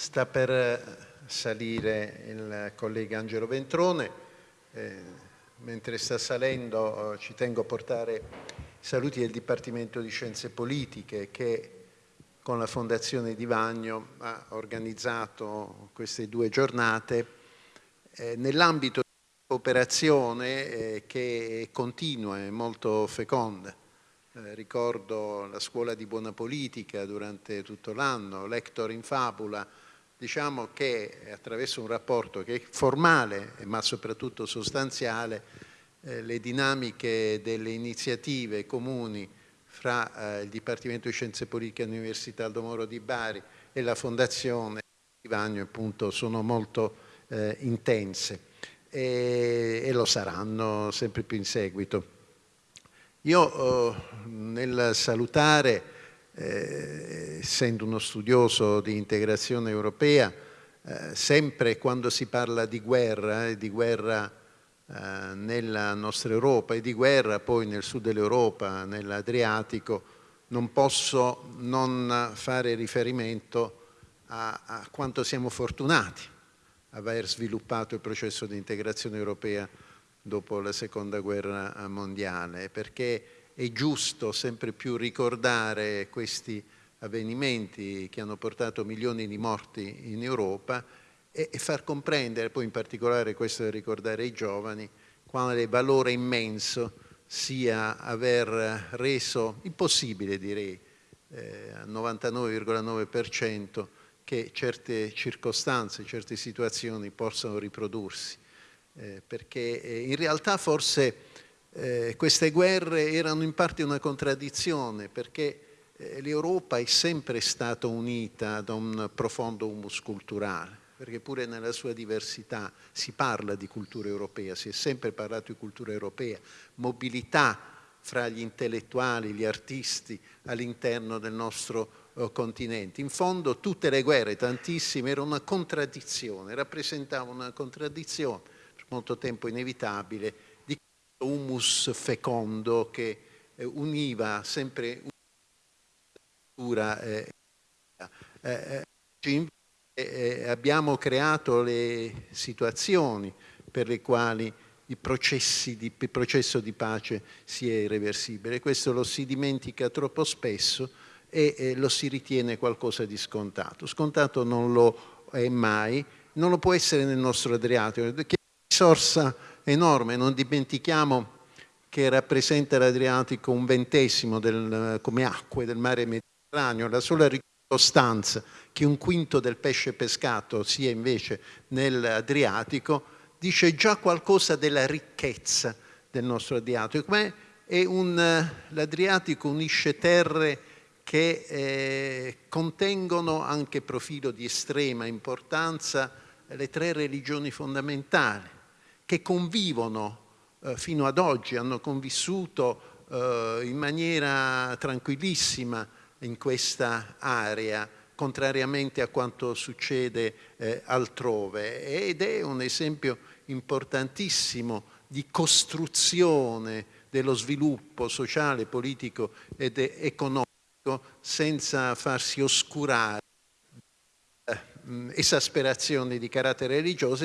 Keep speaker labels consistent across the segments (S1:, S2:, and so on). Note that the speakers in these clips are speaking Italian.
S1: Sta per salire il collega Angelo Ventrone, eh, mentre sta salendo eh, ci tengo a portare i saluti del Dipartimento di Scienze Politiche che con la Fondazione Di Vagno ha organizzato queste due giornate eh, nell'ambito di cooperazione eh, che continua e molto feconda. Eh, ricordo la scuola di buona politica durante tutto l'anno, Lector in Fabula, diciamo che attraverso un rapporto che è formale ma soprattutto sostanziale eh, le dinamiche delle iniziative comuni fra eh, il Dipartimento di Scienze Politiche dell'Università Aldo Moro di Bari e la Fondazione di Vagno appunto sono molto eh, intense e, e lo saranno sempre più in seguito. Io eh, nel salutare, eh, essendo uno studioso di integrazione europea, eh, sempre quando si parla di guerra e di guerra eh, nella nostra Europa e di guerra poi nel sud dell'Europa, nell'Adriatico, non posso non fare riferimento a, a quanto siamo fortunati aver sviluppato il processo di integrazione europea dopo la seconda guerra mondiale, perché è giusto sempre più ricordare questi avvenimenti che hanno portato milioni di morti in Europa e, e far comprendere, poi in particolare questo da ricordare ai giovani, quale valore immenso sia aver reso impossibile, direi, eh, al 99,9% che certe circostanze, certe situazioni possano riprodursi. Eh, perché eh, in realtà forse eh, queste guerre erano in parte una contraddizione, perché eh, l'Europa è sempre stata unita da un profondo humus culturale, perché pure nella sua diversità si parla di cultura europea, si è sempre parlato di cultura europea, mobilità fra gli intellettuali, gli artisti all'interno del nostro oh, continente. In fondo tutte le guerre, tantissime, erano una contraddizione, rappresentavano una contraddizione molto tempo inevitabile, humus fecondo che eh, univa sempre una cultura. Eh, eh, eh, abbiamo creato le situazioni per le quali il, di, il, processo di pace sia irreversibile. Questo lo si dimentica troppo spesso e eh, lo si ritiene qualcosa di scontato. Scontato non lo è mai, non lo può essere nel nostro Adriatico, risorsa enorme, non dimentichiamo che rappresenta l'Adriatico un ventesimo del, come acque del mare Mediterraneo, la sola ricostanza che un quinto del pesce pescato sia invece nell'Adriatico dice già qualcosa della ricchezza del nostro Adriatico. L'Adriatico unisce terre che eh, contengono anche profilo di estrema importanza le tre religioni fondamentali, che convivono eh, fino ad oggi, hanno convissuto eh, in maniera tranquillissima in questa area, contrariamente a quanto succede eh, altrove. Ed è un esempio importantissimo di costruzione dello sviluppo sociale, politico ed economico senza farsi oscurare eh, esasperazioni di carattere religioso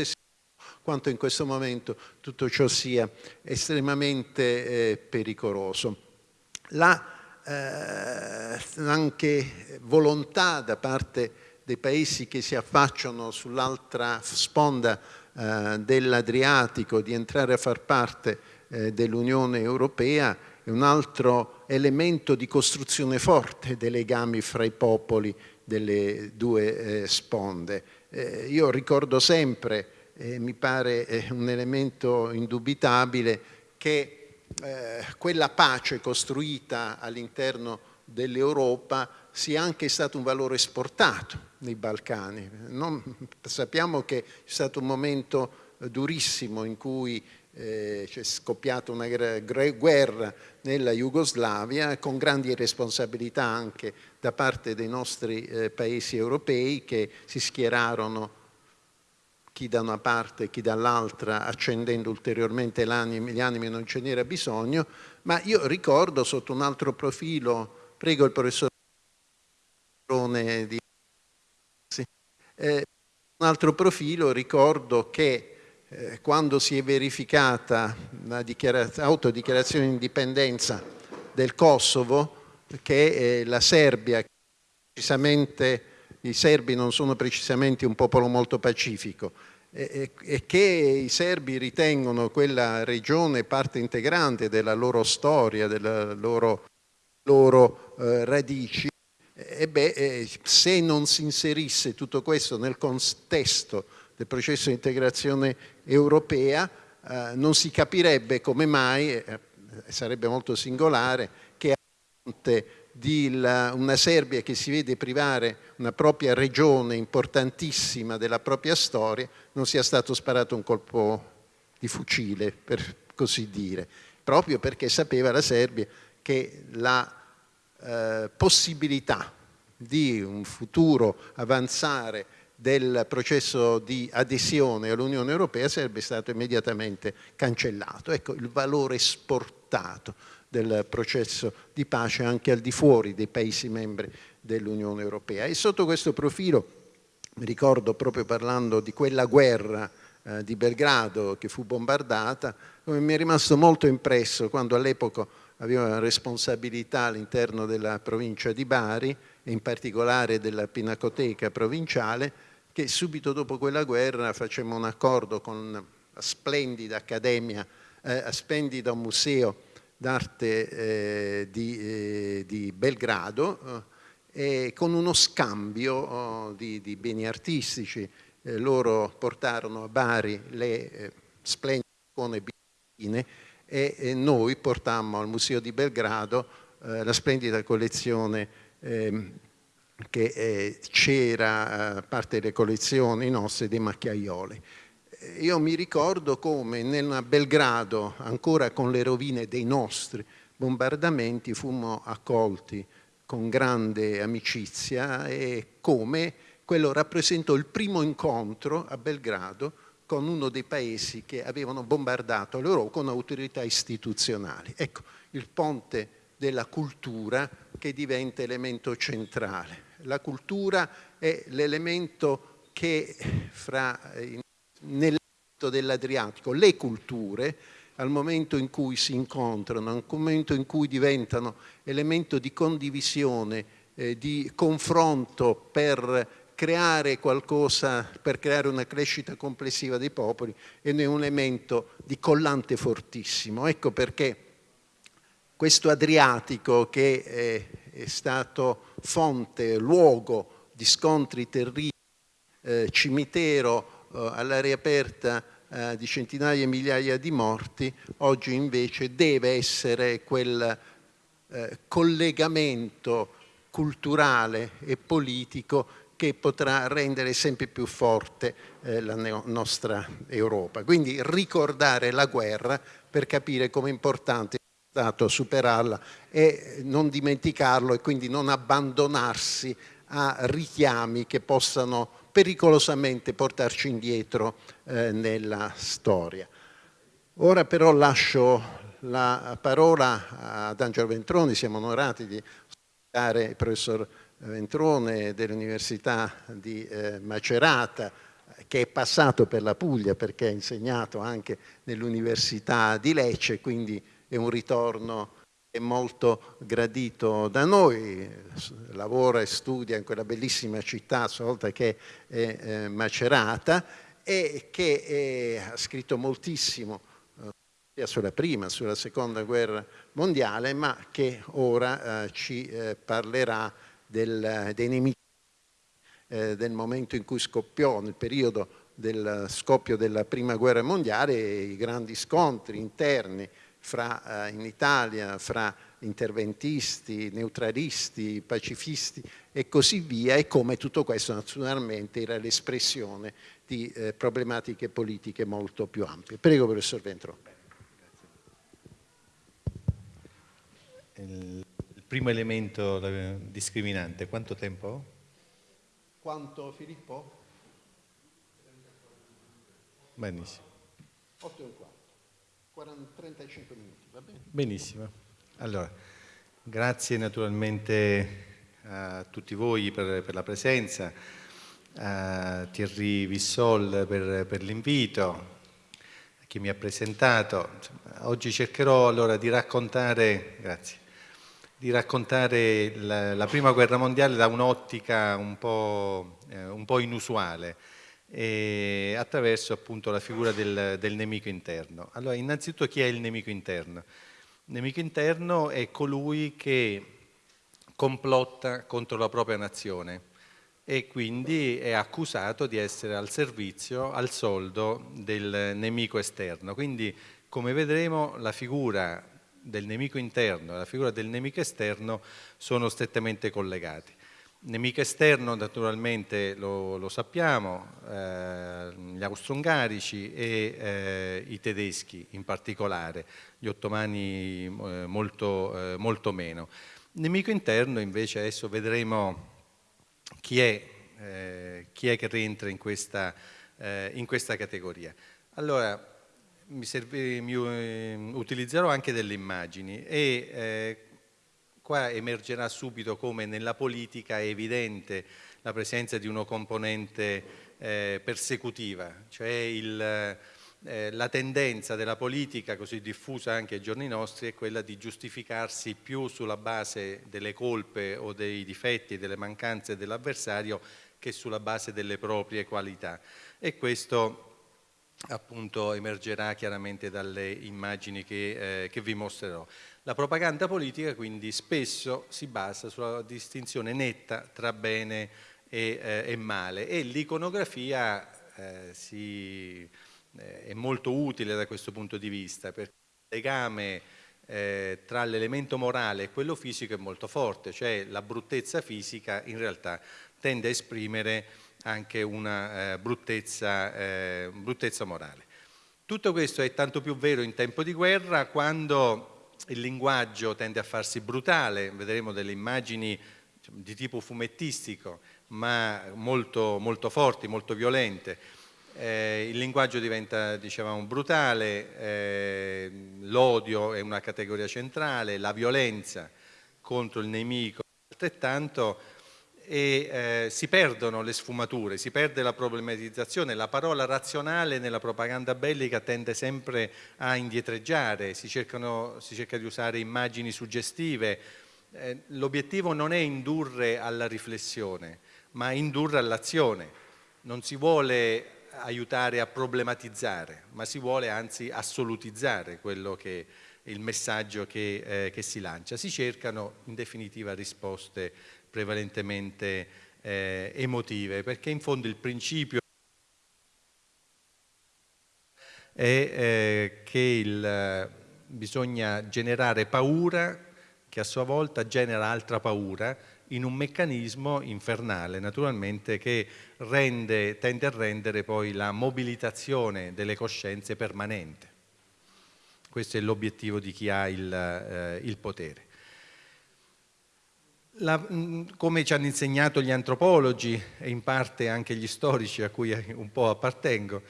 S1: quanto in questo momento tutto ciò sia estremamente eh, pericoloso. La eh, anche volontà da parte dei paesi che si affacciano sull'altra sponda eh, dell'Adriatico di entrare a far parte eh, dell'Unione Europea è un altro elemento di costruzione forte dei legami fra i popoli delle due eh, sponde. Eh, io ricordo sempre eh, mi pare eh, un elemento indubitabile che eh, quella pace costruita all'interno dell'Europa sia anche stato un valore esportato nei Balcani. Non, sappiamo che è stato un momento durissimo in cui eh, c'è scoppiata una guerra nella Jugoslavia con grandi responsabilità anche da parte dei nostri eh, paesi europei che si schierarono chi da una parte e chi dall'altra, accendendo ulteriormente gli animi non ce n'era bisogno, ma io ricordo sotto un altro profilo, prego il professor di Eh, un altro profilo, ricordo che eh, quando si è verificata la autodichiarazione di indipendenza del Kosovo, che eh, la Serbia, precisamente i serbi non sono precisamente un popolo molto pacifico, e, e che i serbi ritengono quella regione parte integrante della loro storia, delle loro, loro eh, radici, e beh, eh, se non si inserisse tutto questo nel contesto del processo di integrazione europea, eh, non si capirebbe come mai, eh, sarebbe molto singolare, che a fronte di la, una Serbia che si vede privare una propria regione importantissima della propria storia, non sia stato sparato un colpo di fucile, per così dire, proprio perché sapeva la Serbia che la eh, possibilità di un futuro avanzare del processo di adesione all'Unione Europea sarebbe stato immediatamente cancellato. Ecco il valore esportato del processo di pace anche al di fuori dei Paesi membri dell'Unione Europea. E sotto questo profilo, mi ricordo proprio parlando di quella guerra eh, di Belgrado che fu bombardata, come mi è rimasto molto impresso quando all'epoca avevo una responsabilità all'interno della provincia di Bari e in particolare della Pinacoteca provinciale, che subito dopo quella guerra facemmo un accordo con la splendida accademia, eh, splendido museo d'arte eh, di, eh, di, Belgrado eh, con uno scambio oh, di, di, beni artistici. Eh, loro portarono a Bari le eh, splendide icone bizantine e, noi portammo al Museo di Belgrado eh, la splendida collezione ehm, che c'era, parte delle collezioni nostre, dei macchiaioli io mi ricordo come nel Belgrado, ancora con le rovine dei nostri bombardamenti, fummo accolti con grande amicizia e come quello rappresentò il primo incontro a Belgrado con uno dei paesi che avevano bombardato l'Europa con autorità istituzionali. Ecco, il ponte della cultura che diventa elemento centrale. La cultura è l'elemento che fra nell'ambito dell'Adriatico le culture al momento in cui si incontrano, al momento in cui diventano elemento di condivisione, eh, di confronto per creare qualcosa, per creare una crescita complessiva dei popoli, è un elemento di collante fortissimo. Ecco perché questo Adriatico che è, è stato fonte, luogo di scontri terribili, eh, cimitero all'aria aperta eh, di centinaia e migliaia di morti, oggi invece deve essere quel eh, collegamento culturale e politico che potrà rendere sempre più forte eh, la nostra Europa. Quindi ricordare la guerra per capire come è importante è stato superarla e non dimenticarlo e quindi non abbandonarsi a richiami che possano pericolosamente portarci indietro eh, nella storia. Ora però lascio la parola ad Angelo Ventroni, siamo onorati di ospitare il professor Ventrone dell'Università di eh, Macerata, che è passato per la Puglia perché ha insegnato anche nell'Università di Lecce, quindi è un ritorno è molto gradito da noi, lavora e studia in quella bellissima città, a sua volta che è eh, Macerata, e che è, ha scritto moltissimo eh, sia sulla prima, sulla seconda guerra mondiale, ma che ora eh, ci parlerà del, dei nemici del momento in cui scoppiò, nel periodo del scoppio della prima guerra mondiale, i grandi scontri interni fra, eh, in Italia fra interventisti, neutralisti, pacifisti e così via e come tutto questo naturalmente era l'espressione di eh, problematiche politiche molto più ampie. Prego professor Ventro.
S2: Il, primo elemento discriminante, quanto tempo ho?
S1: Quanto Filippo?
S2: Benissimo.
S1: 8 e un quarto. 40, 35 minuti, va bene?
S2: Benissimo. Allora, grazie naturalmente a tutti voi per, per la presenza. a Thierry Vissol per, per l'invito, a chi mi ha presentato. Oggi cercherò allora di raccontare, grazie, di raccontare la, la prima guerra mondiale da un'ottica un, eh, un, po' inusuale e attraverso appunto la figura del, del nemico interno. Allora, innanzitutto chi è il nemico interno? Il nemico interno è colui che complotta contro la propria nazione e quindi è accusato di essere al servizio, al soldo del nemico esterno. Quindi, come vedremo, la figura del nemico interno e la figura del nemico esterno sono strettamente collegati. Nemico esterno naturalmente lo, lo sappiamo, eh, gli austro-ungarici e eh, i tedeschi in particolare, gli ottomani eh, molto, eh, molto, meno. Nemico interno invece adesso vedremo chi è, eh, chi è che rientra in questa, eh, in questa categoria. Allora, mi serve, mi, utilizzerò anche delle immagini e qua emergerà subito come nella politica è evidente la presenza di una componente eh, persecutiva, cioè il, eh, la tendenza della politica, così diffusa anche ai giorni nostri, è quella di giustificarsi più sulla base delle colpe o dei difetti delle mancanze dell'avversario che sulla base delle proprie qualità. E questo appunto emergerà chiaramente dalle immagini che, eh, che vi mostrerò. La propaganda politica quindi spesso si basa sulla distinzione netta tra bene e, eh, e male e l'iconografia eh, eh, è molto utile da questo punto di vista perché il legame eh, tra l'elemento morale e quello fisico è molto forte, cioè la bruttezza fisica in realtà tende a esprimere anche una eh, bruttezza, eh, bruttezza morale. Tutto questo è tanto più vero in tempo di guerra quando il linguaggio tende a farsi brutale, vedremo delle immagini diciamo, di tipo fumettistico, ma molto, molto forti, molto violente. Eh, il linguaggio diventa, dicevamo, brutale, eh, l'odio è una categoria centrale, la violenza contro il nemico altrettanto, e eh, si perdono le sfumature, si perde la problematizzazione, la parola razionale nella propaganda bellica tende sempre a indietreggiare, si, cercano, si cerca di usare immagini suggestive, eh, l'obiettivo non è indurre alla riflessione, ma indurre all'azione, non si vuole aiutare a problematizzare, ma si vuole anzi assolutizzare quello che il messaggio che, eh, che si lancia. Si cercano in definitiva risposte prevalentemente eh, emotive, perché in fondo il principio è eh, che il, bisogna generare paura che a sua volta genera altra paura in un meccanismo infernale naturalmente che rende, tende a rendere poi la mobilitazione delle coscienze permanente. Questo è l'obiettivo di chi ha il, eh, il potere. La, mm, come ci hanno insegnato gli antropologi e in parte anche gli storici a cui un po' appartengo,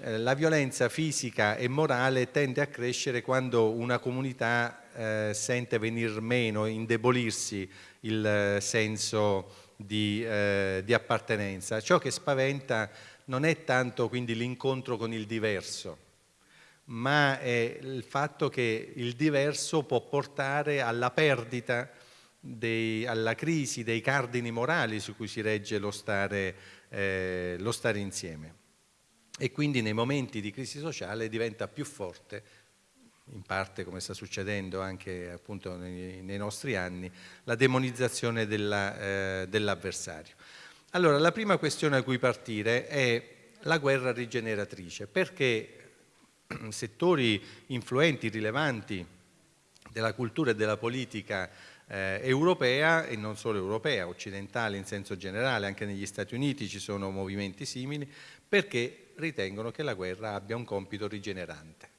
S2: eh, la violenza fisica e morale tende a crescere quando una comunità eh, sente venir meno, indebolirsi il eh, senso di, eh, di appartenenza. Ciò che spaventa non è tanto quindi l'incontro con il diverso, ma è il fatto che il diverso può portare alla perdita dei, alla crisi dei cardini morali su cui si regge lo stare, eh, lo stare insieme. E quindi nei momenti di crisi sociale diventa più forte in parte come sta succedendo anche appunto nei, nei nostri anni, la demonizzazione dell'avversario. Dell allora, la prima questione a cui partire è la guerra rigeneratrice, perché settori influenti, rilevanti della cultura e della politica eh, europea e non solo europea, occidentale in senso generale, anche negli Stati Uniti ci sono movimenti simili, perché ritengono che la guerra abbia un compito rigenerante.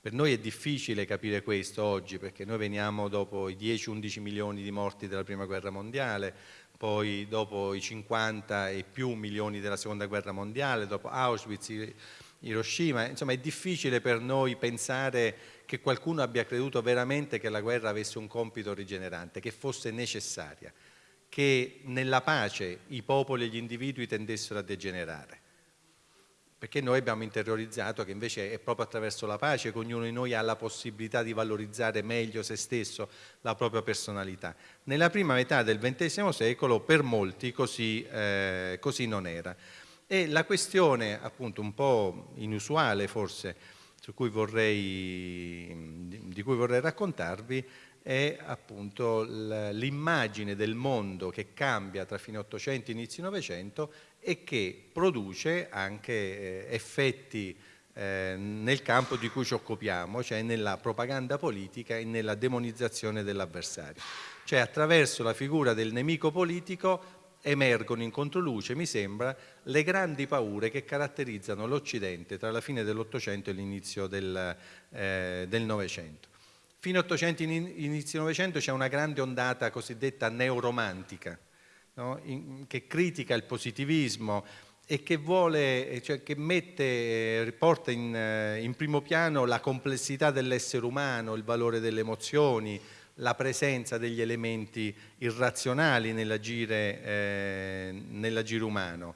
S2: Per noi è difficile capire questo oggi perché noi veniamo dopo i 10-11 milioni di morti della prima guerra mondiale, poi dopo i 50 e più milioni della seconda guerra mondiale, dopo Auschwitz, Hiroshima, insomma è difficile per noi pensare che qualcuno abbia creduto veramente che la guerra avesse un compito rigenerante, che fosse necessaria, che nella pace i popoli e gli individui tendessero a degenerare perché noi abbiamo interiorizzato che invece è proprio attraverso la pace che ognuno di noi ha la possibilità di valorizzare meglio se stesso, la propria personalità. Nella prima metà del XX secolo per molti così, eh, così non era. E la questione appunto un po' inusuale forse cui vorrei, di cui vorrei raccontarvi è appunto l'immagine del mondo che cambia tra fine 800 e inizio Novecento e che produce anche eh, effetti eh, nel campo di cui ci occupiamo, cioè nella propaganda politica e nella demonizzazione dell'avversario. Cioè attraverso la figura del nemico politico emergono in controluce, mi sembra, le grandi paure che caratterizzano l'Occidente tra la fine dell'Ottocento e l'inizio del, eh, Novecento. Fino all'Ottocento e inizio Novecento c'è una grande ondata cosiddetta neoromantica, no? in, che critica il positivismo e che, vuole, cioè che mette, porta in, eh, in primo piano la complessità dell'essere umano, il valore delle emozioni, la presenza degli elementi irrazionali nell'agire, eh, nell'agire umano.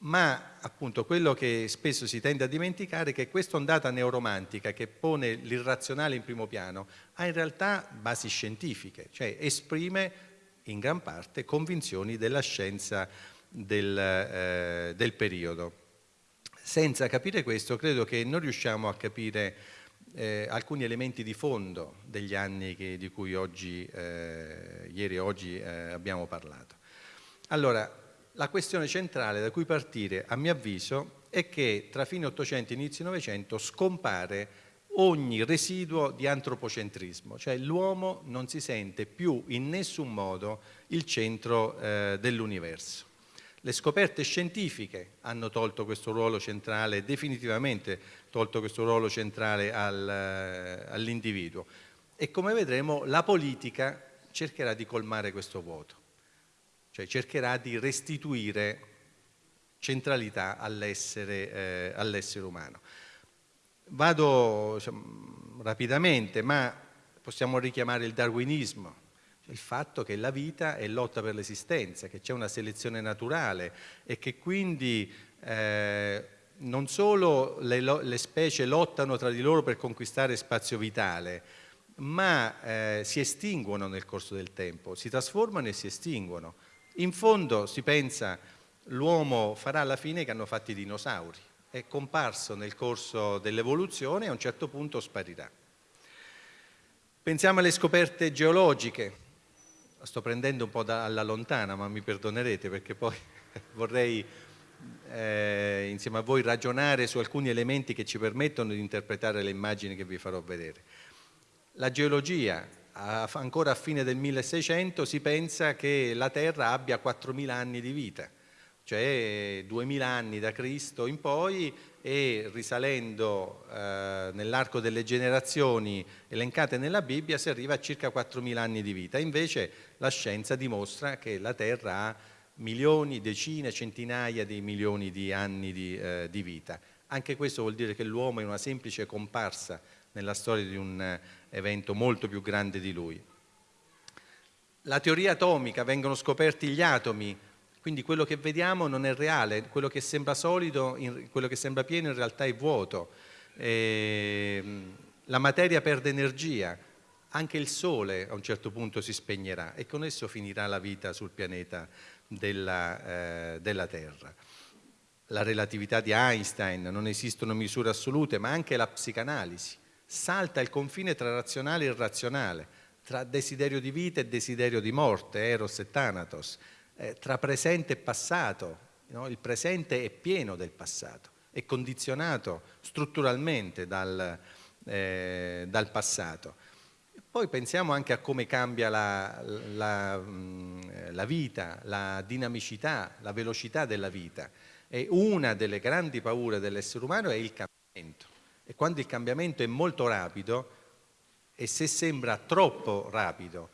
S2: Ma appunto quello che spesso si tende a dimenticare è che questa ondata neoromantica che pone l'irrazionale in primo piano ha in realtà basi scientifiche, cioè esprime in gran parte convinzioni della scienza del, eh, del periodo. Senza capire questo credo che non riusciamo a capire eh, alcuni elementi di fondo degli anni che, di cui oggi, eh, ieri e oggi eh, abbiamo parlato. Allora, la questione centrale da cui partire, a mio avviso, è che tra fine 800 e inizio Novecento scompare ogni residuo di antropocentrismo, cioè l'uomo non si sente più in nessun modo il centro eh, dell'universo. Le scoperte scientifiche hanno tolto questo ruolo centrale, definitivamente tolto questo ruolo centrale al, eh, all'individuo e come vedremo la politica cercherà di colmare questo vuoto, cioè cercherà di restituire centralità all'essere, eh, all umano. Vado diciamo, rapidamente, ma possiamo richiamare il darwinismo, il fatto che la vita è lotta per l'esistenza, che c'è una selezione naturale e che quindi eh, non solo le, le, specie lottano tra di loro per conquistare spazio vitale, ma eh, si estinguono nel corso del tempo, si trasformano e si estinguono. In fondo si pensa l'uomo farà la fine che hanno fatto i dinosauri è comparso nel corso dell'evoluzione e a un certo punto sparirà. Pensiamo alle scoperte geologiche, sto prendendo un po' da, alla lontana, ma mi perdonerete perché poi vorrei eh, insieme a voi ragionare su alcuni elementi che ci permettono di interpretare le immagini che vi farò vedere. La geologia, ancora a fine del 1600 si pensa che la Terra abbia 4.000 anni di vita, cioè 2000 anni da Cristo in poi e risalendo eh, nell'arco delle generazioni elencate nella Bibbia si arriva a circa 4000 anni di vita. Invece la scienza dimostra che la Terra ha milioni, decine, centinaia di milioni di anni di, eh, di vita. Anche questo vuol dire che l'uomo è una semplice comparsa nella storia di un eh, evento molto più grande di lui. La teoria atomica, vengono scoperti gli atomi, quindi quello che vediamo non è reale, quello che sembra solido, quello che sembra pieno in realtà è vuoto. E ehm, la materia perde energia, anche il sole a un certo punto si spegnerà e con esso finirà la vita sul pianeta della, eh, della Terra. La relatività di Einstein, non esistono misure assolute, ma anche la psicanalisi. Salta il confine tra razionale e irrazionale, tra desiderio di vita e desiderio di morte, Eros e Thanatos eh, tra presente e passato, no? il presente è pieno del passato, è condizionato strutturalmente dal, eh, dal passato. Poi pensiamo anche a come cambia la, la, la, vita, la dinamicità, la velocità della vita. E una delle grandi paure dell'essere umano è il cambiamento. E quando il cambiamento è molto rapido, e se sembra troppo rapido,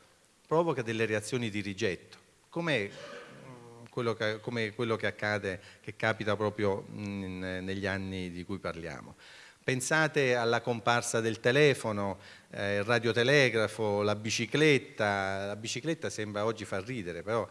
S2: provoca delle reazioni di rigetto. Com'è quello che, come quello che accade, che capita proprio in, negli anni di cui parliamo. Pensate alla comparsa del telefono, eh, il radiotelegrafo, la bicicletta. La bicicletta sembra oggi far ridere, però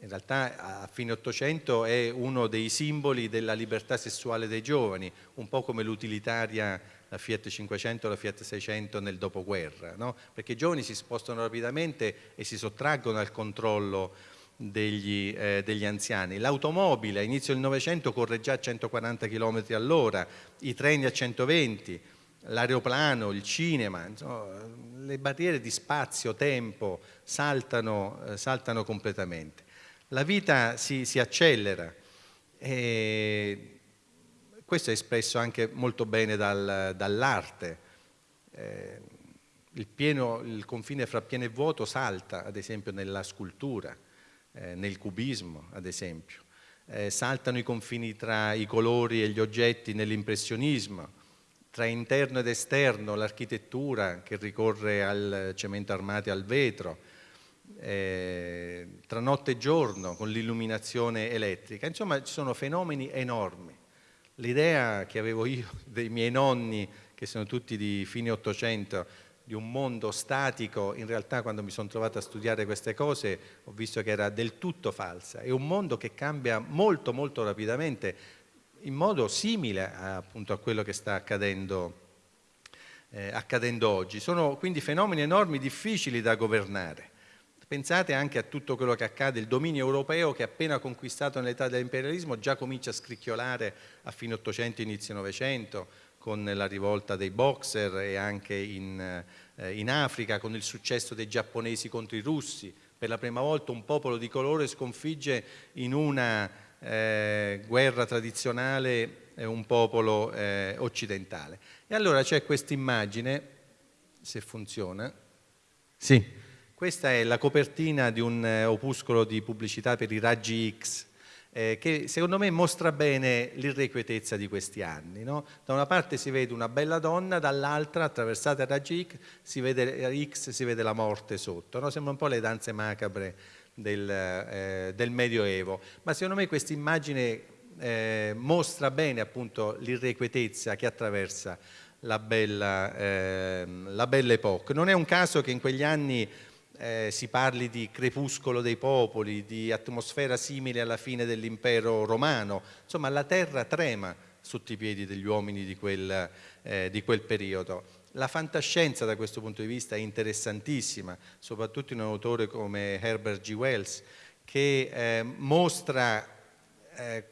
S2: in realtà a fine Ottocento è uno dei simboli della libertà sessuale dei giovani, un po' come l'utilitaria la Fiat 500 o la Fiat 600 nel dopoguerra, no? perché i giovani si spostano rapidamente e si sottraggono al controllo degli, eh, degli anziani. L'automobile a inizio del Novecento corre già a 140 km all'ora, i treni a 120, l'aeroplano, il cinema, insomma, le barriere di spazio, tempo saltano, eh, saltano completamente. La vita si, si accelera e questo è espresso anche molto bene dal, dall'arte. Eh, il, il confine fra pieno e vuoto salta, ad esempio, nella scultura eh, nel cubismo ad esempio, eh, saltano i confini tra i colori e gli oggetti nell'impressionismo, tra interno ed esterno l'architettura che ricorre al cemento armato e al vetro, eh, tra notte e giorno con l'illuminazione elettrica, insomma ci sono fenomeni enormi. L'idea che avevo io dei miei nonni, che sono tutti di fine Ottocento, di un mondo statico, in realtà quando mi sono trovato a studiare queste cose ho visto che era del tutto falsa, è un mondo che cambia molto molto rapidamente in modo simile a, appunto a quello che sta accadendo, eh, accadendo oggi. Sono quindi fenomeni enormi, difficili da governare. Pensate anche a tutto quello che accade, il dominio europeo che appena conquistato nell'età dell'imperialismo già comincia a scricchiolare a fine 800, inizio 900, con la rivolta dei boxer e anche in, eh, in Africa, con il successo dei giapponesi contro i russi. Per la prima volta un popolo di colore sconfigge in una eh, guerra tradizionale eh, un popolo eh, occidentale. E allora c'è questa immagine, se funziona, sì, questa è la copertina di un eh, opuscolo di pubblicità per i raggi X, eh, che secondo me mostra bene l'irrequietezza di questi anni. No? Da una parte si vede una bella donna, dall'altra, attraversata da X, si vede, X, si vede la morte sotto. No? Sembra un po' le danze macabre del, eh, del Medioevo. Ma secondo me questa immagine eh, mostra bene appunto l'irrequietezza che attraversa la bella, eh, la bella epoca. Non è un caso che in quegli anni eh, si parli di crepuscolo dei popoli, di atmosfera simile alla fine dell'impero romano, insomma la terra trema sotto i piedi degli uomini di quel, eh, di quel periodo. La fantascienza da questo punto di vista è interessantissima, soprattutto in un autore come Herbert G. Wells, che eh, mostra eh,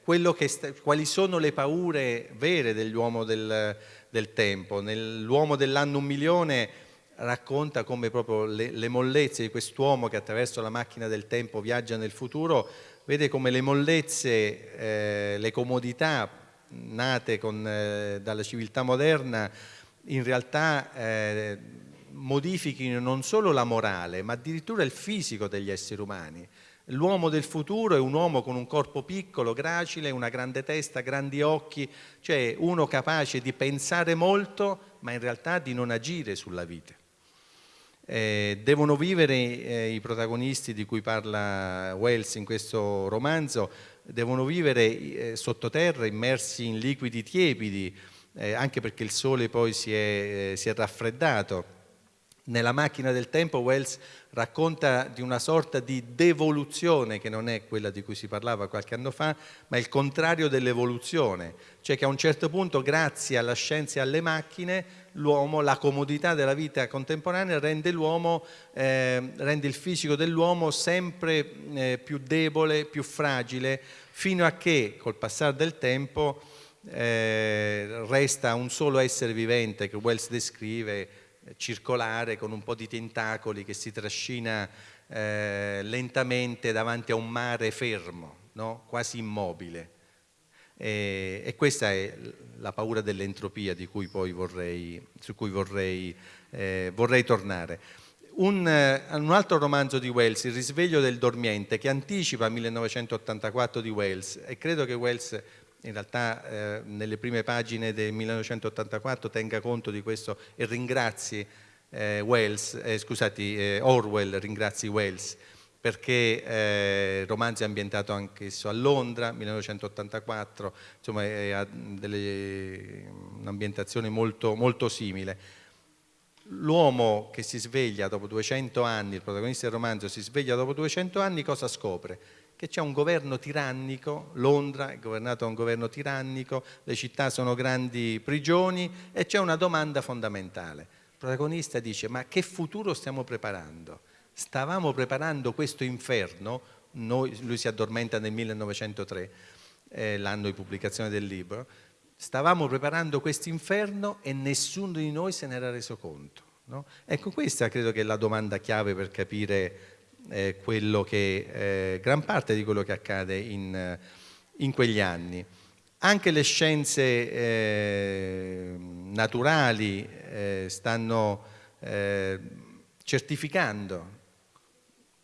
S2: quali sono le paure vere dell'uomo del, del tempo. Nell'uomo dell'anno un milione racconta come proprio le, le mollezze di quest'uomo che attraverso la macchina del tempo viaggia nel futuro, vede come le mollezze, eh, le comodità nate con, eh, dalla civiltà moderna in realtà eh, modifichino non solo la morale, ma addirittura il fisico degli esseri umani. L'uomo del futuro è un uomo con un corpo piccolo, gracile, una grande testa, grandi occhi, cioè uno capace di pensare molto, ma in realtà di non agire sulla vita. Eh, devono vivere eh, i protagonisti di cui parla Wells in questo romanzo, devono vivere eh, sottoterra immersi in liquidi tiepidi, eh, anche perché il sole poi si è, eh, si è raffreddato. Nella macchina del tempo Wells racconta di una sorta di devoluzione che non è quella di cui si parlava qualche anno fa, ma il contrario dell'evoluzione, cioè che a un certo punto grazie alla scienza e alle macchine la comodità della vita contemporanea rende, eh, rende il fisico dell'uomo sempre eh, più debole, più fragile, fino a che col passare del tempo eh, resta un solo essere vivente che Wells descrive circolare con un po' di tentacoli che si trascina eh, lentamente davanti a un mare fermo, no? quasi immobile. E, e, questa è la paura dell'entropia cui vorrei, su cui vorrei, eh, vorrei tornare. Un, un, altro romanzo di Wells, Il risveglio del dormiente, che anticipa 1984 di Wells e credo che Wells in realtà eh, nelle prime pagine del 1984 tenga conto di questo e ringrazi eh, Wells, eh, scusati, eh, Orwell ringrazi Wells perché eh, romanzo è ambientato anche a Londra, 1984, insomma ha un'ambientazione molto, molto simile. L'uomo che si sveglia dopo 200 anni, il protagonista del romanzo si sveglia dopo 200 anni, cosa scopre? Che c'è un governo tirannico, Londra è governata da un governo tirannico, le città sono grandi prigioni e c'è una domanda fondamentale. Il protagonista dice ma che futuro stiamo preparando? Stavamo preparando questo inferno, noi, lui si addormenta nel 1903, eh, l'anno di pubblicazione del libro, stavamo preparando questo inferno e nessuno di noi se n'era reso conto. No? Ecco, questa credo che è la domanda chiave per capire eh, quello che, eh, gran parte di quello che accade in, in quegli anni. Anche le scienze eh, naturali eh, stanno eh, certificando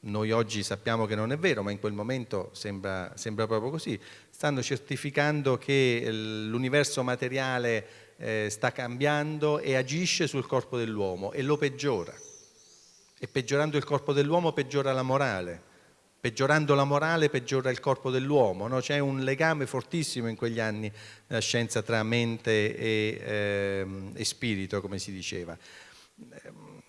S2: noi oggi sappiamo che non è vero, ma in quel momento sembra, sembra proprio così, stanno certificando che l'universo materiale eh, sta cambiando e agisce sul corpo dell'uomo e lo peggiora. E peggiorando il corpo dell'uomo peggiora la morale, peggiorando la morale peggiora il corpo dell'uomo. No? C'è un legame fortissimo in quegli anni nella scienza tra mente e, eh, e spirito, come si diceva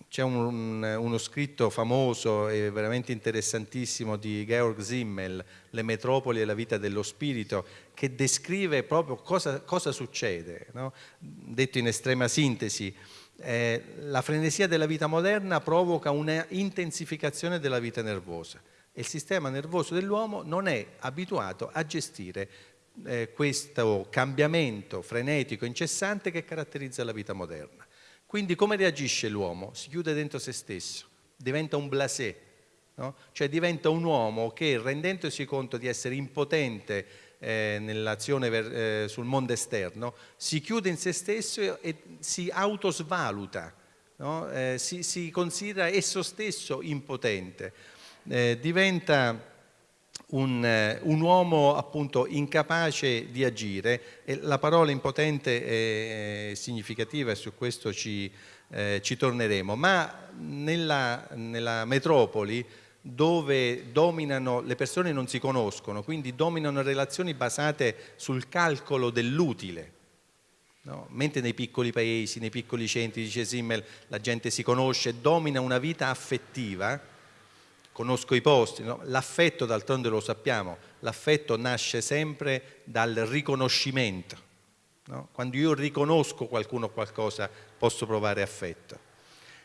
S2: c'è un, uno scritto famoso e veramente interessantissimo di Georg Simmel, Le metropoli e la vita dello spirito, che descrive proprio cosa, cosa succede. No? Detto in estrema sintesi, eh, la frenesia della vita moderna provoca una intensificazione della vita nervosa e il sistema nervoso dell'uomo non è abituato a gestire eh, questo cambiamento frenetico incessante che caratterizza la vita moderna. Quindi come reagisce l'uomo? Si chiude dentro se stesso, diventa un blasé, no? cioè diventa un uomo che rendendosi conto di essere impotente eh, nell'azione eh, sul mondo esterno, si chiude in se stesso e si autosvaluta, no? eh, si, si, considera esso stesso impotente, eh, diventa un, eh, un, uomo appunto incapace di agire e la parola impotente è significativa e su questo ci, eh, ci torneremo, ma nella, nella, metropoli dove dominano, le persone non si conoscono, quindi dominano relazioni basate sul calcolo dell'utile, No? Mentre nei piccoli paesi, nei piccoli centri, dice Simmel, la gente si conosce, domina una vita affettiva, conosco i posti, no? l'affetto d'altronde lo sappiamo, l'affetto nasce sempre dal riconoscimento. No? Quando io riconosco qualcuno qualcosa posso provare affetto.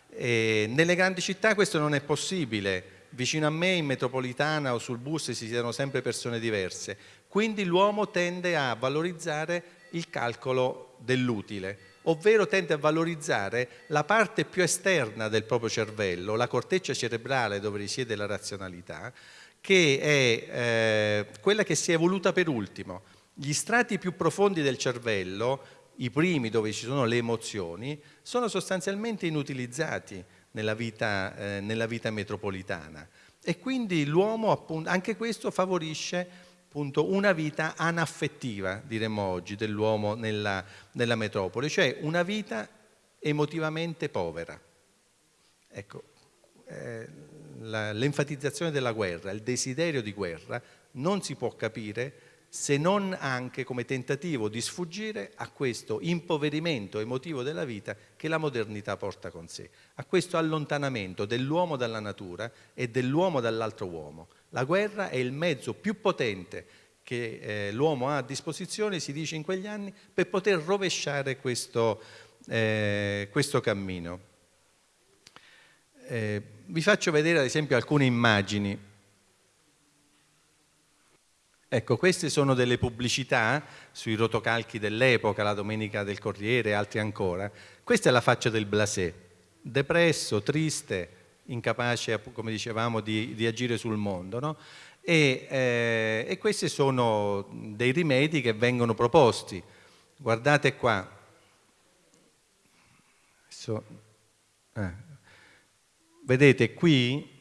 S2: E nelle grandi città questo non è possibile, vicino a me in metropolitana o sul bus si siano sempre persone diverse, quindi l'uomo tende a valorizzare il calcolo dell'utile ovvero tende a valorizzare la parte più esterna del proprio cervello, la corteccia cerebrale dove risiede la razionalità, che è eh, quella che si è evoluta per ultimo. Gli strati più profondi del cervello, i primi dove ci sono le emozioni, sono sostanzialmente inutilizzati nella vita, eh, nella vita metropolitana. E quindi l'uomo, anche questo favorisce appunto una vita anaffettiva, diremmo oggi, dell'uomo nella, nella metropoli, cioè una vita emotivamente povera. Ecco, eh, l'enfatizzazione della guerra, il desiderio di guerra non si può capire se non anche come tentativo di sfuggire a questo impoverimento emotivo della vita che la modernità porta con sé, a questo allontanamento dell'uomo dalla natura e dell'uomo dall'altro uomo. La guerra è il mezzo più potente che eh, l'uomo ha a disposizione, si dice in quegli anni, per poter rovesciare questo, eh, questo cammino. Eh, vi faccio vedere ad esempio alcune immagini. Ecco, queste sono delle pubblicità sui rotocalchi dell'epoca, la Domenica del Corriere e altri ancora. Questa è la faccia del blasé, depresso, triste, incapace, come dicevamo, di, di agire sul mondo. No? E, eh, e, questi sono dei rimedi che vengono proposti. Guardate qua. So, eh. Vedete qui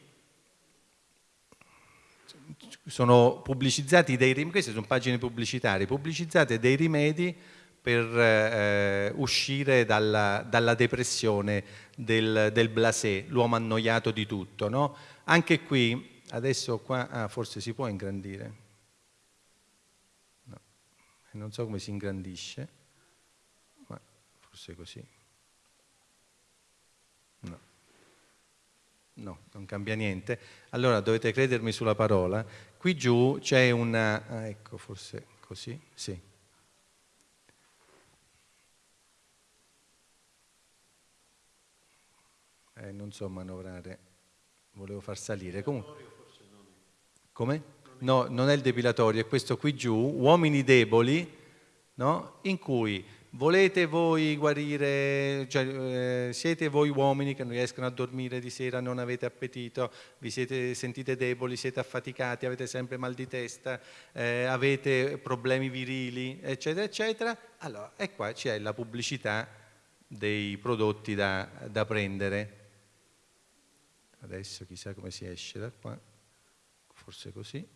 S2: sono pubblicizzati dei rimedi, queste sono pagine pubblicitarie, pubblicizzate dei rimedi per eh, uscire dalla, dalla, depressione del, del blasé, l'uomo annoiato di tutto. No? Anche qui, adesso qua, ah, forse si può ingrandire, no. non so come si ingrandisce, ma forse così. No. No, non cambia niente. Allora dovete credermi sulla parola. Qui giù c'è una... Ah, ecco, forse così, sì. Eh, non so manovrare, volevo far salire. Comunque... Come? No, non è il depilatorio, è questo qui giù, uomini deboli, no? in cui volete voi guarire, cioè, eh, siete voi uomini che non riescono a dormire di sera, non avete appetito, vi siete, sentite deboli, siete affaticati, avete sempre mal di testa, eh, avete problemi virili, eccetera, eccetera, allora, e qua c'è la pubblicità dei prodotti da, da prendere. Adesso chissà come si esce da qua, forse così.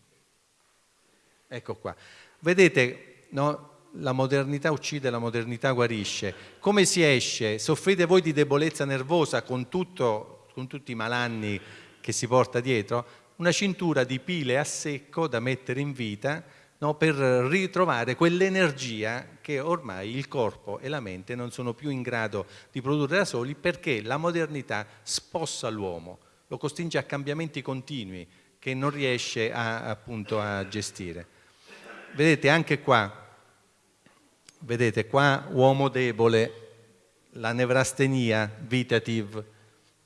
S2: Ecco qua. Vedete, no? La modernità uccide, la modernità guarisce. Come si esce? Soffrite voi di debolezza nervosa con, tutto, con tutti i malanni che si porta dietro? Una cintura di pile a secco da mettere in vita no, per ritrovare quell'energia che ormai il corpo e la mente non sono più in grado di produrre da soli perché la modernità spossa l'uomo, lo costringe a cambiamenti continui che non riesce a, appunto a gestire. Vedete anche qua Vedete qua uomo debole, la nevrastenia vitative,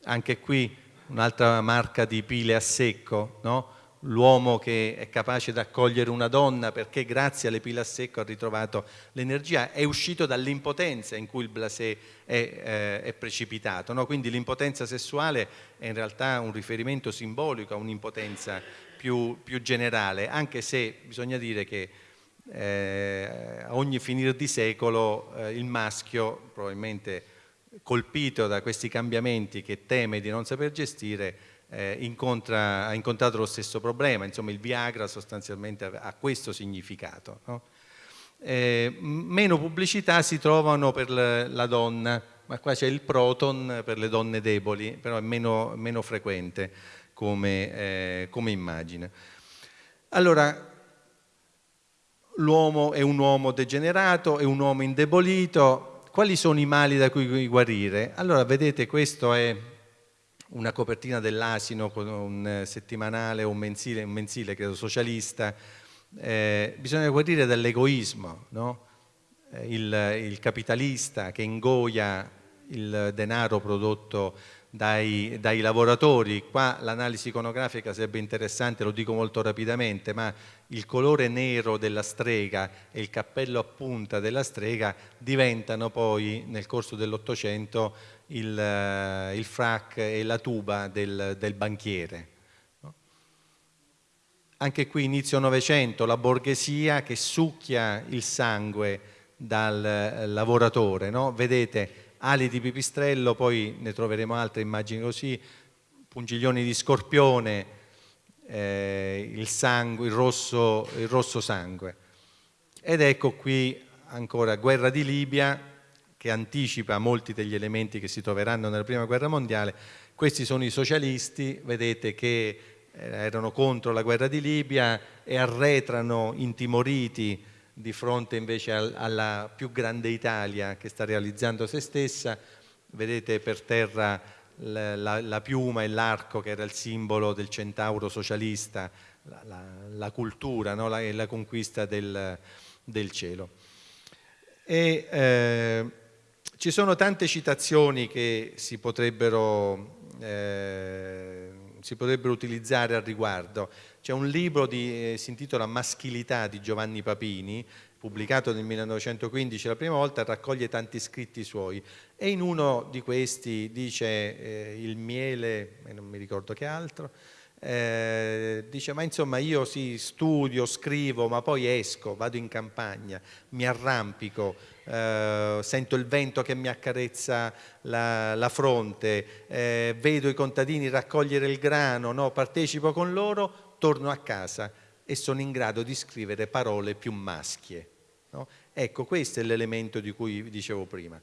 S2: anche qui un'altra marca di pile a secco, no? l'uomo che è capace di accogliere una donna perché grazie alle pile a secco ha ritrovato l'energia, è uscito dall'impotenza in cui il blasé è, eh, è precipitato. No? Quindi l'impotenza sessuale è in realtà un riferimento simbolico a un'impotenza più, più generale, anche se bisogna dire che eh, a ogni finire di secolo eh, il maschio, probabilmente colpito da questi cambiamenti che teme di non saper gestire, eh, incontra, ha incontrato lo stesso problema, insomma il Viagra sostanzialmente ha questo significato. No? Eh, meno pubblicità si trovano per la donna, ma qua c'è il proton per le donne deboli, però è meno, meno frequente come, eh, come immagine. Allora, l'uomo è un uomo degenerato, è un uomo indebolito, quali sono i mali da cui guarire? Allora vedete questo è una copertina dell'asino con un settimanale o un mensile, un mensile credo socialista, eh, bisogna guarire dall'egoismo, no? eh, il, il capitalista che ingoia il denaro prodotto dai, dai lavoratori. Qua l'analisi iconografica sarebbe interessante, lo dico molto rapidamente, ma il colore nero della strega e il cappello a punta della strega diventano poi nel corso dell'Ottocento il, eh, il, frac e la tuba del, del banchiere. Anche qui inizio Novecento la borghesia che succhia il sangue dal eh, lavoratore, no? vedete ali di pipistrello, poi ne troveremo altre immagini così, pungiglioni di scorpione, eh, il, sangue, il, rosso, il rosso sangue. Ed ecco qui ancora guerra di Libia, che anticipa molti degli elementi che si troveranno nella prima guerra mondiale. Questi sono i socialisti, vedete che eh, erano contro la guerra di Libia e arretrano intimoriti di fronte invece alla più grande Italia che sta realizzando se stessa. Vedete per terra la, la, la piuma e l'arco che era il simbolo del centauro socialista, la, la cultura no? e la conquista del, del cielo. E, eh, ci sono tante citazioni che si potrebbero, eh, si potrebbero utilizzare al riguardo. C'è un libro che eh, si intitola Maschilità di Giovanni Papini, pubblicato nel 1915 la prima volta, raccoglie tanti scritti suoi e in uno di questi dice eh, il miele, e non mi ricordo che altro, eh, dice ma insomma io sì studio, scrivo ma poi esco, vado in campagna, mi arrampico, eh, sento il vento che mi accarezza la, la fronte, eh, vedo i contadini raccogliere il grano, no? partecipo con loro, torno a casa e sono in grado di scrivere parole più maschie. No? Ecco, questo è l'elemento di cui dicevo prima,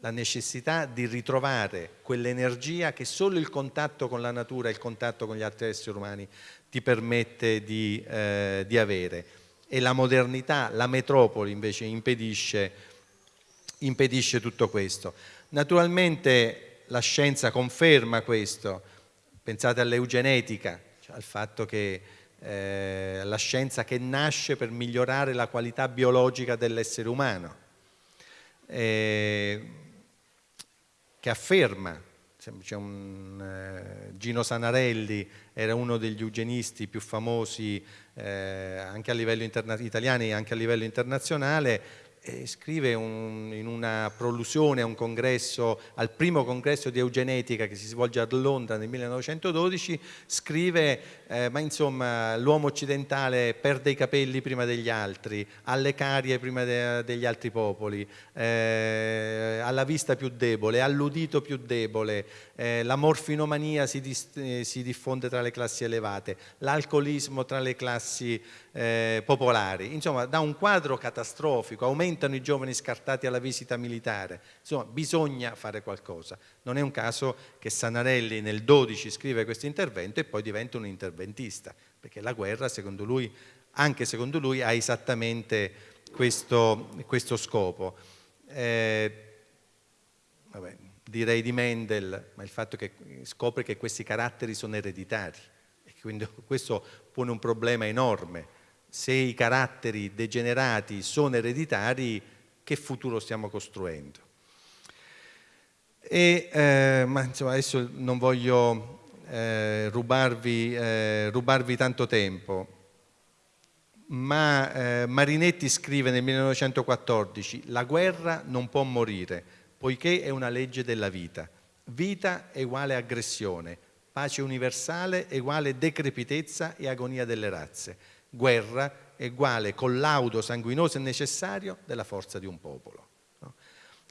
S2: la necessità di ritrovare quell'energia che solo il contatto con la natura il contatto con gli altri esseri umani ti permette di, eh, di avere. E la modernità, la metropoli invece impedisce, impedisce tutto questo. Naturalmente la scienza conferma questo, pensate all'eugenetica, al fatto che eh, la scienza che nasce per migliorare la qualità biologica dell'essere umano, eh, che afferma, un, eh, Gino Sanarelli era uno degli eugenisti più famosi eh, anche a livello italiano e anche a livello internazionale, e scrive un, in una prolusione a un congresso, al primo congresso di eugenetica che si svolge a Londra nel 1912, scrive eh, ma insomma l'uomo occidentale perde i capelli prima degli altri, ha le carie prima de degli altri popoli, eh, ha la vista più debole, ha l'udito più debole, eh, la morfinomania si, eh, si, diffonde tra le classi elevate, l'alcolismo tra le classi eh, popolari, insomma da un quadro catastrofico, aumentano i giovani scartati alla visita militare, insomma bisogna fare qualcosa. Non è un caso che Sanarelli nel 12 scrive questo intervento e poi diventa un interventista, perché la guerra secondo lui, anche secondo lui, ha esattamente questo, questo scopo. Eh, vabbè, direi di Mendel, ma il fatto che scopre che questi caratteri sono ereditari e quindi questo pone un problema enorme se i caratteri degenerati sono ereditari, che futuro stiamo costruendo? E, eh, ma insomma adesso non voglio eh, rubarvi, eh, rubarvi, tanto tempo, ma eh, Marinetti scrive nel 1914 la guerra non può morire poiché è una legge della vita. Vita è uguale aggressione, pace universale è uguale decrepitezza e agonia delle razze guerra è uguale collaudo sanguinoso e necessario della forza di un popolo. No?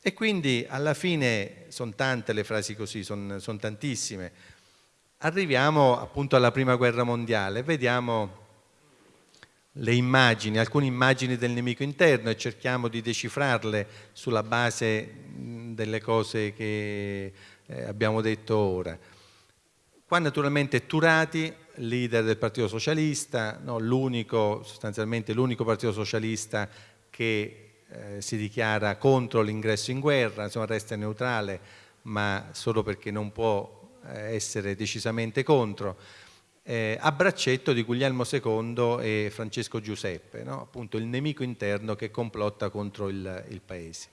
S2: E quindi alla fine sono tante le frasi così, sono son tantissime. Arriviamo appunto alla prima guerra mondiale, vediamo le immagini, alcune immagini del nemico interno e cerchiamo di decifrarle sulla base delle cose che eh, abbiamo detto ora. Qua naturalmente Turati leader del Partito Socialista, no, sostanzialmente l'unico Partito Socialista che eh, si dichiara contro l'ingresso in guerra, insomma resta neutrale, ma solo perché non può eh, essere decisamente contro, eh, a braccetto di Guglielmo II e Francesco Giuseppe, no? appunto il nemico interno che complotta contro il, il paese.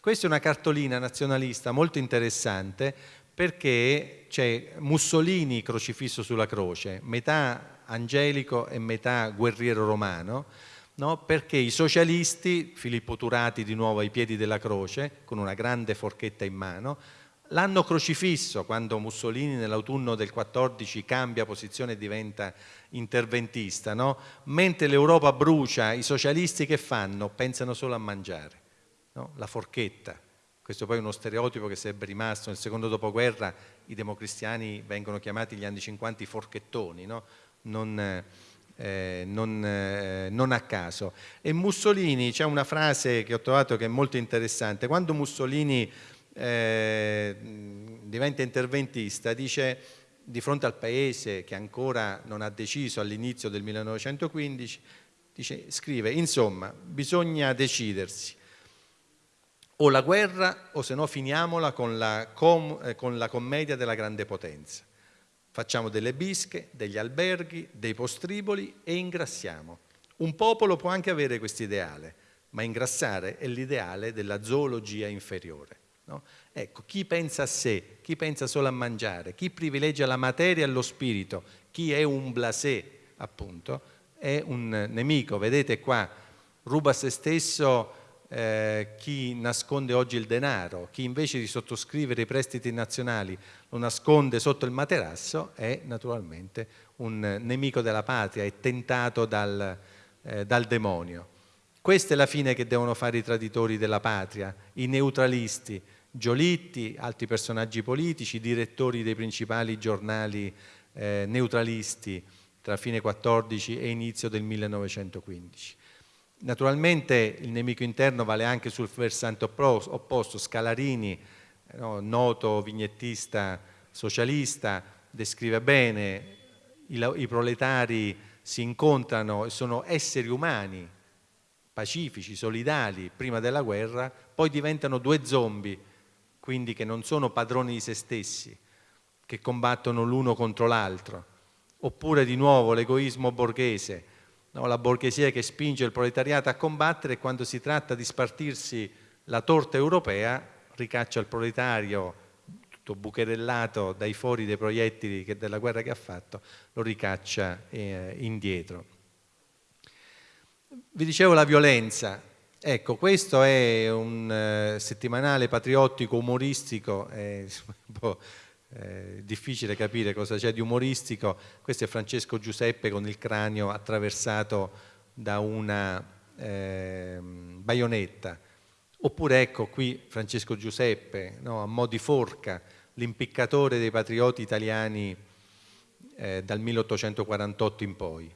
S2: Questa è una cartolina nazionalista molto interessante perché c'è Mussolini crocifisso sulla croce, metà angelico e metà guerriero romano, no? perché i socialisti, Filippo Turati di nuovo ai piedi della croce, con una grande forchetta in mano, l'hanno crocifisso quando Mussolini nell'autunno del 14 cambia posizione e diventa interventista, no? mentre l'Europa brucia, i socialisti che fanno? Pensano solo a mangiare, no? la forchetta questo poi è uno stereotipo che sarebbe rimasto nel secondo dopoguerra, i democristiani vengono chiamati gli anni 50 i forchettoni, no? non, eh, non, eh, non, a caso. E Mussolini, c'è una frase che ho trovato che è molto interessante, quando Mussolini eh, diventa interventista dice di fronte al paese che ancora non ha deciso all'inizio del 1915, dice, scrive, insomma, bisogna decidersi o la guerra o se no finiamola con la, com eh, con la commedia della grande potenza. Facciamo delle bische, degli alberghi, dei postriboli e ingrassiamo. Un popolo può anche avere questo ideale, ma ingrassare è l'ideale della zoologia inferiore. No? Ecco, chi pensa a sé, chi pensa solo a mangiare, chi privilegia la materia e lo spirito, chi è un blasé, appunto, è un nemico. Vedete qua, ruba se stesso eh, chi nasconde oggi il denaro, chi invece di sottoscrivere i prestiti nazionali lo nasconde sotto il materasso è naturalmente un nemico della patria, è tentato dal, eh, dal demonio. Questa è la fine che devono fare i traditori della patria, i neutralisti, Giolitti, altri personaggi politici, direttori dei principali giornali eh, neutralisti tra fine 14 e inizio del 1915. Naturalmente il nemico interno vale anche sul versante opposto, Scalarini, no, noto vignettista socialista, descrive bene i, i proletari si incontrano e sono esseri umani pacifici, solidali prima della guerra, poi diventano due zombie, quindi che non sono padroni di se stessi, che combattono l'uno contro l'altro. Oppure di nuovo l'egoismo borghese, no? la borghesia che spinge il proletariato a combattere quando si tratta di spartirsi la torta europea ricaccia il proletario tutto bucherellato dai fori dei proiettili che, della guerra che ha fatto, lo ricaccia eh, indietro. Vi dicevo la violenza. Ecco, questo è un eh, settimanale patriottico umoristico, è un po' eh, difficile capire cosa c'è di umoristico. Questo è Francesco Giuseppe con il cranio attraversato da una ehm, baionetta. Oppure ecco qui Francesco Giuseppe, no, a mo' di forca, l'impiccatore dei patrioti italiani eh, dal 1848 in poi.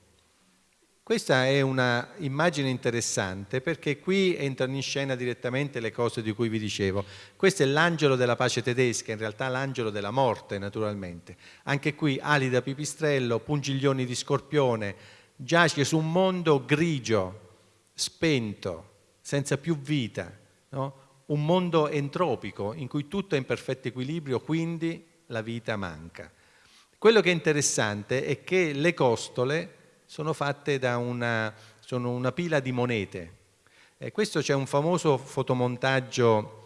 S2: Questa è un'immagine interessante perché qui entrano in scena direttamente le cose di cui vi dicevo. Questo è l'angelo della pace tedesca, in realtà l'angelo della morte naturalmente. Anche qui ali da pipistrello, pungiglioni di scorpione, giace su un mondo grigio, spento, senza più vita, no? un mondo entropico in cui tutto è in perfetto equilibrio, quindi la vita manca. Quello che è interessante è che le costole sono fatte da una, una pila di monete. E questo c'è un famoso fotomontaggio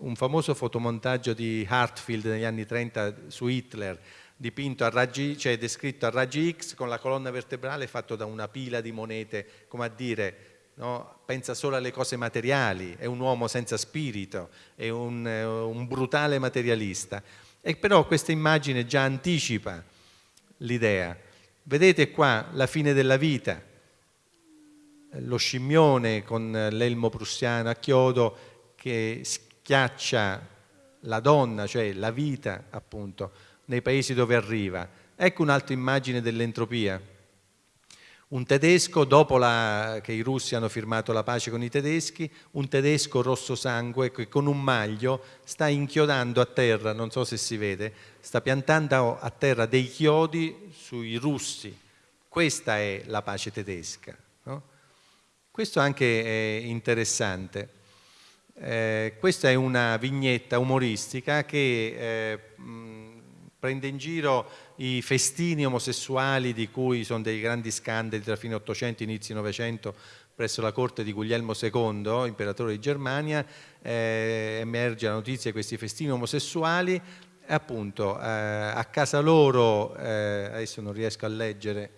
S2: un famoso fotomontaggio di Hartfield negli anni 30 su Hitler, dipinto a raggi, cioè descritto a raggi X con la colonna vertebrale fatto da una pila di monete, come a dire no? pensa solo alle cose materiali, è un uomo senza spirito, è un, un brutale materialista. E però questa immagine già anticipa l'idea. Vedete qua la fine della vita, lo scimmione con l'elmo prussiano a chiodo che schiaccia la donna, cioè la vita appunto, nei paesi dove arriva. Ecco un'altra immagine dell'entropia un tedesco, dopo la, che i russi hanno firmato la pace con i tedeschi, un tedesco rosso sangue che con un maglio sta inchiodando a terra, non so se si vede, sta piantando a terra dei chiodi sui russi. Questa è la pace tedesca. No? Questo anche è interessante. Eh, questa è una vignetta umoristica che eh, prende in giro i festini omosessuali di cui sono dei grandi scandali tra fine 800 e inizi 900 presso la corte di Guglielmo II, imperatore di Germania, eh, emerge la notizia di questi festini omosessuali. E appunto eh, a casa loro, eh, adesso non riesco a leggere,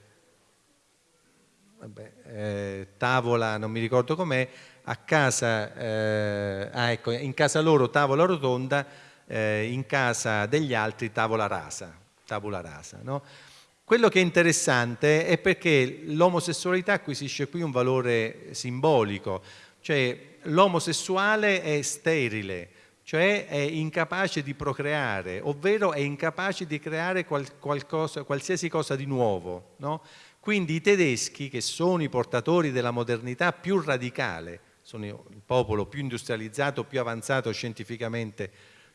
S2: vabbè, eh, tavola, non mi ricordo com'è, a casa, eh, ah, ecco, in casa loro tavola rotonda, eh, in casa degli altri tavola rasa tabula rasa. No? Quello che è interessante è perché l'omosessualità acquisisce qui un valore simbolico, cioè l'omosessuale è sterile, cioè è incapace di procreare, ovvero è incapace di creare qual qualcosa, qualsiasi cosa di nuovo. No? Quindi i tedeschi, che sono i portatori della modernità più radicale, sono il popolo più industrializzato, più avanzato scientificamente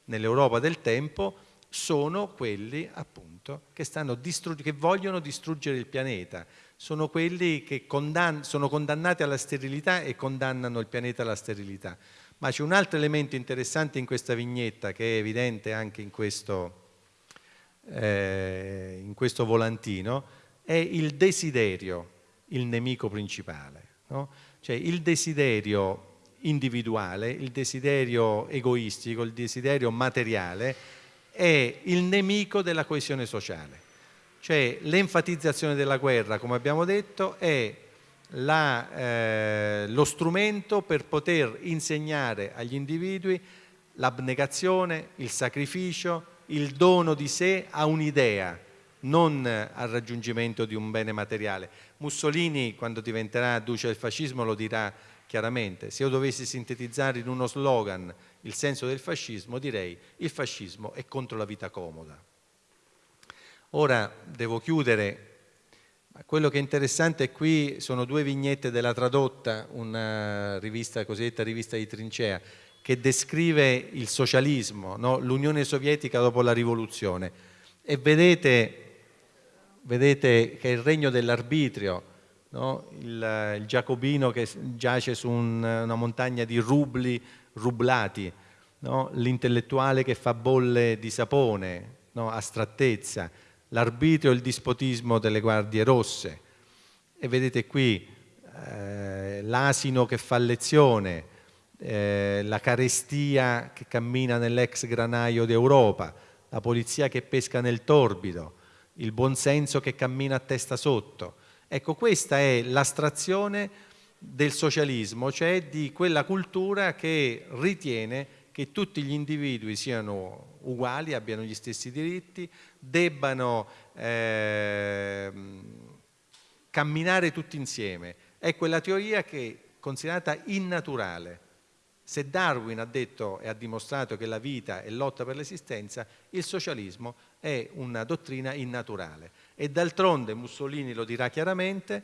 S2: nell'Europa del tempo, sono quelli appunto che, che, vogliono distruggere il pianeta, sono quelli che condann sono condannati alla sterilità e condannano il pianeta alla sterilità. Ma c'è un altro elemento interessante in questa vignetta che è evidente anche in questo, eh, in questo volantino, è il desiderio, il nemico principale. No? Cioè il desiderio individuale, il desiderio egoistico, il desiderio materiale è il nemico della coesione sociale. Cioè l'enfatizzazione della guerra, come abbiamo detto, è la, eh, lo strumento per poter insegnare agli individui l'abnegazione, il sacrificio, il dono di sé a un'idea, non al raggiungimento di un bene materiale. Mussolini, quando diventerà duce del fascismo, lo dirà chiaramente. Se io dovessi sintetizzare in uno slogan il senso del fascismo, direi il fascismo è contro la vita comoda. Ora devo chiudere, quello che è interessante qui sono due vignette della Tradotta, una rivista cosiddetta rivista di trincea, che descrive il socialismo, no? l'Unione Sovietica dopo la rivoluzione. E vedete, vedete che è il regno dell'arbitrio, no? il, il, giacobino che giace su un, una montagna di rubli rublati, no? l'intellettuale che fa bolle di sapone, no? astrattezza, l'arbitrio e il dispotismo delle guardie rosse. E vedete qui eh, l'asino che fa lezione, eh, la carestia che cammina nell'ex granaio d'Europa, la polizia che pesca nel torbido, il buonsenso che cammina a testa sotto. Ecco, questa è l'astrazione del socialismo, cioè di quella cultura che ritiene che tutti gli individui siano uguali, abbiano gli stessi diritti, debbano eh, camminare tutti insieme. È quella teoria che è considerata innaturale. Se Darwin ha detto e ha dimostrato che la vita è lotta per l'esistenza, il socialismo è una dottrina innaturale. E d'altronde Mussolini lo dirà chiaramente,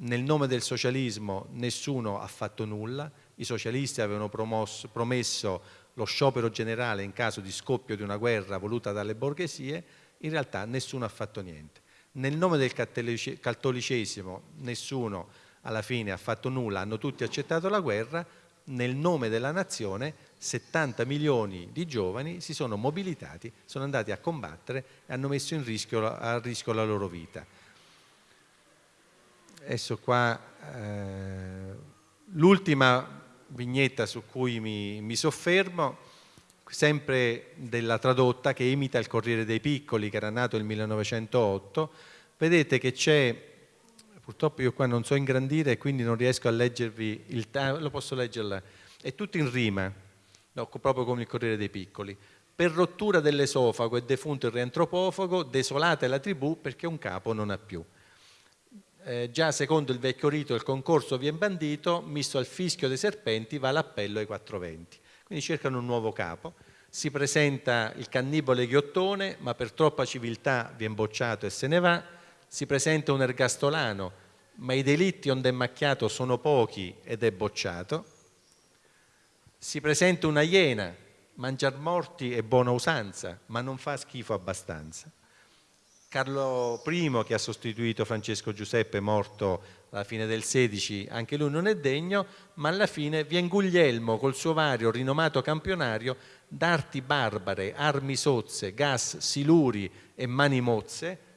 S2: nel nome del socialismo nessuno ha fatto nulla, i socialisti avevano promosso, promesso lo sciopero generale in caso di scoppio di una guerra voluta dalle borghesie, in realtà nessuno ha fatto niente. Nel nome del cattolicesimo nessuno alla fine ha fatto nulla, hanno tutti accettato la guerra, nel nome della nazione 70 milioni di giovani si sono mobilitati, sono andati a combattere e hanno messo rischio, a rischio la loro vita. Adesso qua eh, l'ultima vignetta su cui mi, mi soffermo, sempre della tradotta che imita il Corriere dei Piccoli che era nato nel 1908, vedete che c'è purtroppo io qua non so ingrandire e quindi non riesco a leggervi il lo posso leggerla, è tutto in rima, no, proprio come il Corriere dei Piccoli. Per rottura dell'esofago è defunto il riantropofago, desolata è la tribù perché un capo non ha più. Eh, già secondo il vecchio rito il concorso viene bandito, misto al fischio dei serpenti va l'appello ai 420. Quindi cercano un nuovo capo, si presenta il cannibale ghiottone, ma per troppa civiltà viene bocciato e se ne va, si presenta un ergastolano, ma i delitti onde è macchiato sono pochi ed è bocciato, si presenta una iena, mangiar morti è buona usanza, ma non fa schifo abbastanza. Carlo I, che ha sostituito Francesco Giuseppe, morto alla fine del XVI, anche lui non è degno, ma alla fine viene Guglielmo col suo vario rinomato campionario d'arti barbare, armi sozze, gas, siluri e mani mozze,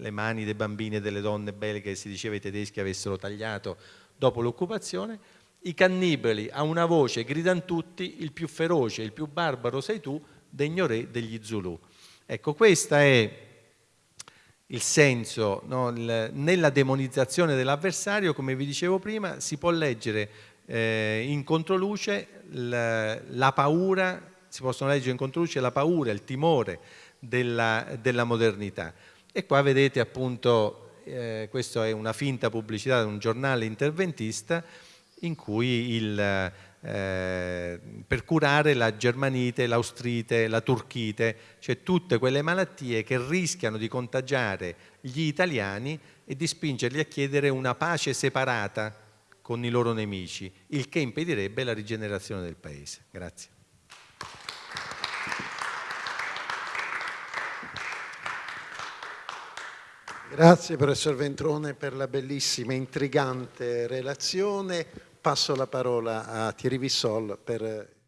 S2: le mani dei bambini e delle donne belghe che si diceva i tedeschi avessero tagliato dopo l'occupazione, i cannibali a una voce gridano tutti, il più feroce, il più barbaro sei tu, degno re degli Zulu. Ecco, questo è il senso, no? nella demonizzazione dell'avversario, come vi dicevo prima, si può leggere eh, in controluce la, la paura, si possono leggere in controluce la paura, il timore della, della modernità. E qua vedete appunto, eh, questa è una finta pubblicità di un giornale interventista in cui il, eh, per curare la germanite, l'austrite, la turchite, cioè tutte quelle malattie che rischiano di contagiare gli italiani e di spingerli a chiedere una pace separata con i loro nemici, il che impedirebbe la rigenerazione del paese. Grazie.
S1: Grazie professor Ventrone per la bellissima e intrigante relazione. Passo la parola a Thierry Vissol per